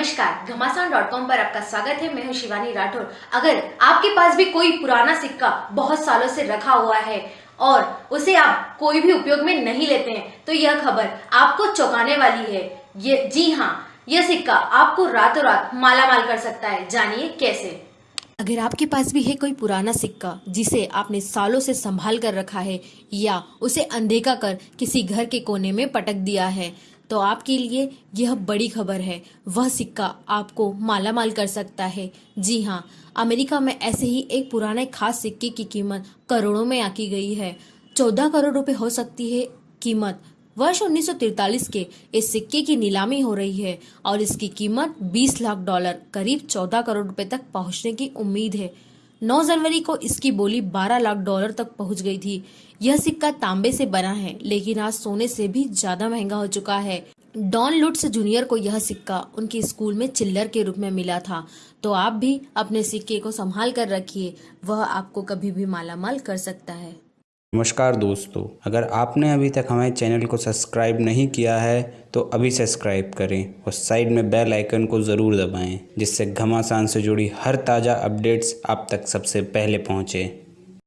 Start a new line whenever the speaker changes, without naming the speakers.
Com पर आपका स्वागत है। मैं हूँ शिवानी राठौर। अगर आपके पास भी कोई पुराना सिक्का बहुत सालों से रखा हुआ है और उसे आप कोई भी उपयोग में नहीं लेते हैं तो यह खबर आपको चौंकाने वाली है। ये, जी हाँ यह सिक्का आपको रातों रात मालामाल कर सकता है। जानिए कैसे। अगर आपके पास भी है कोई पुराना सिक्का जिसे आपने सालों से संभाल कर रखा है या उसे अनदेखा कर किसी घर के कोने में पटक दिया है तो आपके लिए यह बड़ी खबर है। वह सिक्का आपको माला माल कर सकता है। जी हाँ अमेरिका में ऐसे ही एक पुराने खास सिक्के की कीमत करोड़ों में आकी गई है। चौदह करोड़ रुपए हो सकती है कीमत। वर्ष 1943 के इस सिक्के की नीलामी हो रही है और इसकी कीमत 20 लाख डॉलर, करीब 14 करोड़ रुपए तक पहुँचने की उम्मीद है। 9 जनवरी को इसकी बोली 12 लाख डॉलर तक पहुँच गई थी। यह सिक्का तांबे से बना है, लेकिन आज सोने से भी ज़्यादा महँगा हो चुका है। डॉन लुट्स जूनियर को यह सिक्का उनके स्कूल में चिल्लर के रूप में मिला था। तो आप भी अपने सिक्के को संभाल कर रखिए, वह आपको कभी भी मालामाल कर सकता है।
नमस्कार दोस्तों, अगर आपने अभी तक हमारे चैनल को सब्सक्राइब नहीं किया है तो अभी सब्सक्राइब करें और साइड में बेल आइकन को ज़रूर दबाएँ, जिससे घमासान से जुड़ी हर ताज़ा अपडेट्स आप तक सबसे पहले पहुँचे।